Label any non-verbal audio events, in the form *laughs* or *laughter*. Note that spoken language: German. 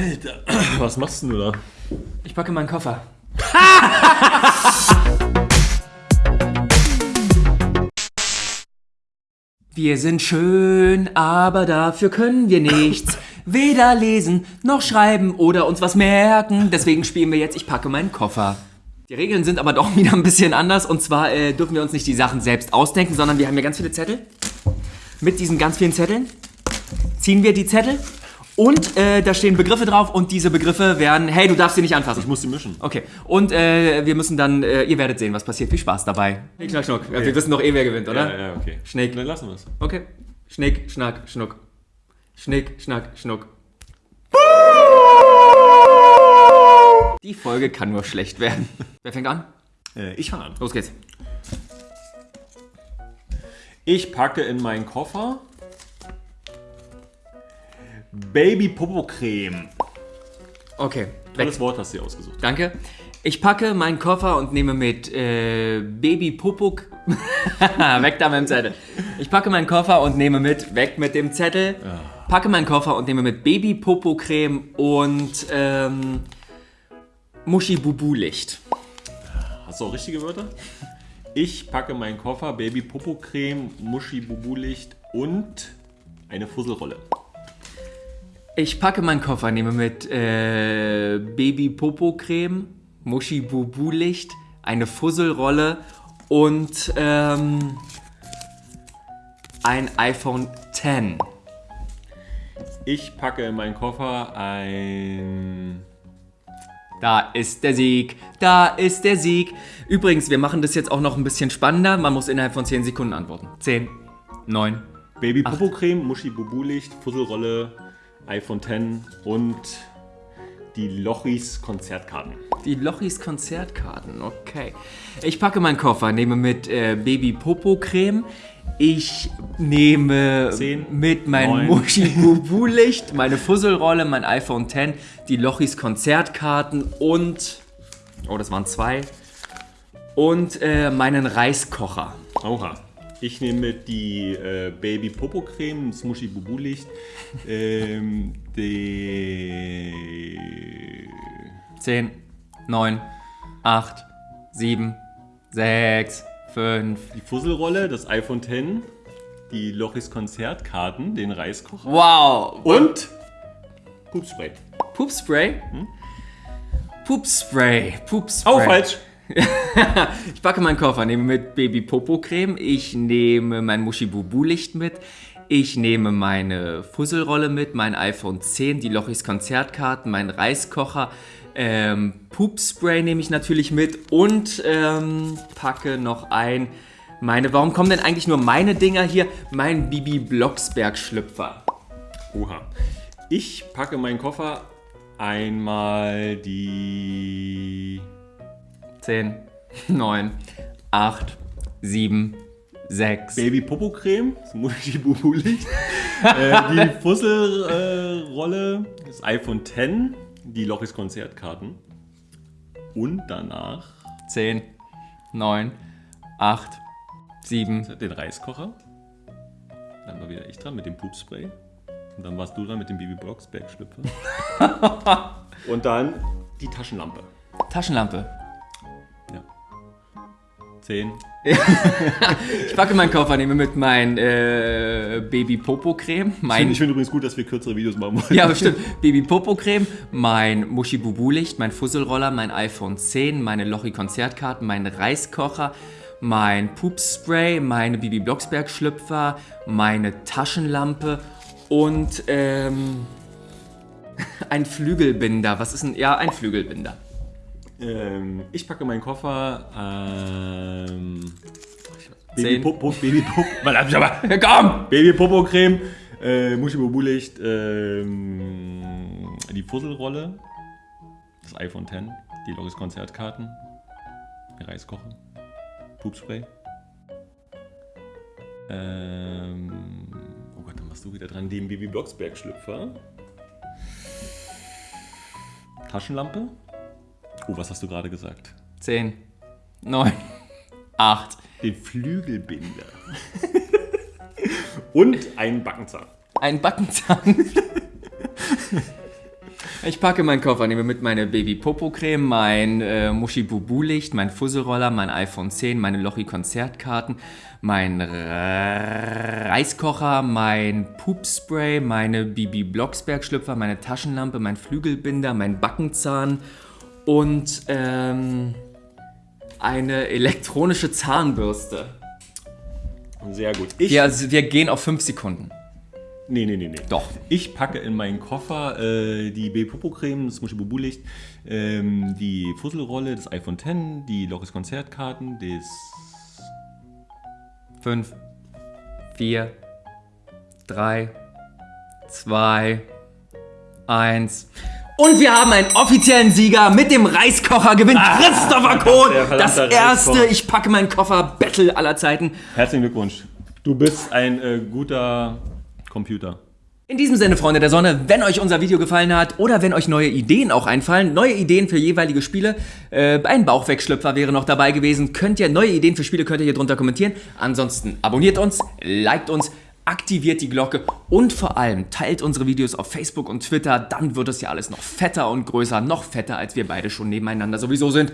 Alter, *clears throat* was machst du da? Ich packe meinen Koffer. *laughs* Wir sind schön, aber dafür können wir nichts. *laughs* Weder lesen, noch schreiben oder uns was merken. Deswegen spielen wir jetzt Ich packe meinen Koffer. Die Regeln sind aber doch *laughs* wieder ein bisschen anders. Und zwar äh, dürfen wir uns nicht die Sachen selbst ausdenken, sondern wir haben hier ganz viele Zettel. Mit diesen ganz vielen Zetteln ziehen wir die Zettel und äh, da stehen Begriffe drauf und diese Begriffe werden, hey, du darfst sie nicht anfassen. Ich muss sie mischen. Okay, und äh, wir müssen dann, äh, ihr werdet sehen, was passiert. Viel Spaß dabei. Schnick, schnack, schnuck. Ja, wir wissen doch eh, wer gewinnt, oder? Ja, ja, okay. Schnick. Dann lassen wir es. Okay. Schnick, schnack, schnuck. Schnick, schnack, schnuck. Die Folge kann nur schlecht werden. *laughs* Wer fängt an? Äh, ich fange an. Los geht's. Ich packe in meinen Koffer Baby Popo Creme. Okay. Weg. Tolles Wort hast du dir ausgesucht. Danke. Ich packe meinen Koffer und nehme mit äh, Baby Popo. *laughs* weg da mit dem Zettel. Ich packe meinen Koffer und nehme mit, weg mit dem Zettel. Packe meinen Koffer und nehme mit Baby Popo Creme und ähm, Muschi Bubu Licht. Hast du auch richtige Wörter? Ich packe meinen Koffer Baby Popo Creme, Muschi Bubu Licht und eine Fusselrolle. Ich packe meinen Koffer, nehme mit äh, Baby Popo Creme, Muschi Bubu Licht, eine Fusselrolle und ähm, ein iPhone X. Ich packe in meinen Koffer ein Da ist der Sieg, da ist der Sieg. Übrigens, wir machen das jetzt auch noch ein bisschen spannender. Man muss innerhalb von 10 Sekunden antworten. 10, 9. Baby Popo Creme, Muschi Bubu Licht, Fusselrolle, iPhone X und die Lochis Konzertkarten. Die Lochis Konzertkarten, okay. Ich packe meinen Koffer, nehme mit äh, Baby Popo Creme. Ich nehme Zehn, mit meinem. Muschi *laughs* Bubu Licht, meine Fusselrolle, mein iPhone X, die Lochis Konzertkarten und. Oh, das waren zwei. Und äh, meinen Reiskocher. Oha. Ich nehme die äh, Baby Popo Creme, das Muschi Bubu Licht, ähm, die 10, 9, 8, 7, 6, 5. die Fusselrolle, das iPhone X, die Lochis Konzertkarten, den Reiskocher Wow! und Pupspray. Pupspray? Pupspray. Pupspray. Oh, falsch. *laughs* Ich packe meinen Koffer, nehme mit Baby Popo Creme, ich nehme mein Muschi Bubu Licht mit, ich nehme meine Fusselrolle mit, mein iPhone 10, die Lochis Konzertkarten, meinen Reiskocher, ähm, Pupspray nehme ich natürlich mit und ähm, packe noch ein meine, warum kommen denn eigentlich nur meine Dinger hier? Mein Bibi Blocksberg Schlüpfer. Oha. Ich packe meinen Koffer einmal die 10, 9, 8, 7, 6. Baby Popo Creme, das Muschi Bubu Licht, äh, die *laughs* Fusselrolle, äh, das iPhone X, die Lochis Konzertkarten und danach 10, 9, 8, 7. den Reiskocher. Dann war wieder ich dran mit dem Pupspray. Und dann warst du dran mit dem Baby Blocksberg Schlüpfer. *laughs* und dann die Taschenlampe. Taschenlampe. Ja. *laughs* 10. Ich packe meinen Koffer, nehme mit mein äh, Baby Popo Creme, mein Ich finde übrigens gut, dass wir kürzere Videos machen wollen. ja, bestimmt. Baby Popo Creme, mein Muschi Bubu Licht, mein Fusselroller, mein iPhone 10, meine Lochi Konzertkarten, mein Reiskocher, mein Pupspray, meine Bibi Blocksberg Schlüpfer, meine Taschenlampe und ähm, *laughs* ein Flügelbinder. Was ist ein ja ein Flügelbinder? Ähm, ich packe meinen Koffer. Ähm, Baby Zehn. Popo, Baby Popo, Verdammt, aber Komm! Baby Popo Creme, äh, Muschi Bubu Licht, ähm, die Fusselrolle, das iPhone X, die Loris Konzertkarten, Reiskocher, Pupspray. Ähm, oh Gott, dann warst du wieder dran. Den Baby Blocksberg Schlüpfer. Taschenlampe. Oh, was hast du gerade gesagt? 10, 9, 8. Den Flügelbinder. *laughs* Und einen Backenzahn. Ein Backenzahn. *laughs* Ich packe meinen Koffer, nehme mit meine Baby-Popo-Creme, mein äh, Muschi-Bubu-Licht, mein Fusselroller, mein iPhone 10, meine Lochi-Konzertkarten, mein Reiskocher, mein Poopspray, meine Bibi Blocksberg-Schlüpfer, meine Taschenlampe, mein Flügelbinder, mein Backenzahn und ähm, eine elektronische Zahnbürste. Sehr gut. Ich, Wir, also wir gehen auf 5 Sekunden. nee, nee, nee, nee. Doch. Ich packe in meinen Koffer äh, die B-Popo-Creme, das Muschi-Bubu-Licht, ähm, die Fusselrolle, das iPhone X, die Loris Konzertkarten, das 5, 4, 3, 2, 1. Und wir haben einen offiziellen Sieger mit dem Reiskocher gewinnt Christopher Kohn. Das erste. Ich packe meinen Koffer Battle aller Zeiten. Herzlichen Glückwunsch. Du bist ein äh, guter Computer. In diesem Sinne, Freunde der Sonne, wenn euch unser Video gefallen hat oder wenn euch neue Ideen auch einfallen, neue Ideen für jeweilige Spiele, äh, ein Bauchwegschlüpfer wäre noch dabei gewesen, könnt ihr neue Ideen für Spiele, könnt ihr hier drunter kommentieren. Ansonsten abonniert uns, liked uns, aktiviert die Glocke und vor allem teilt unsere Videos auf Facebook und Twitter, dann wird es ja alles noch fetter und größer, noch fetter, als wir beide schon nebeneinander sowieso sind.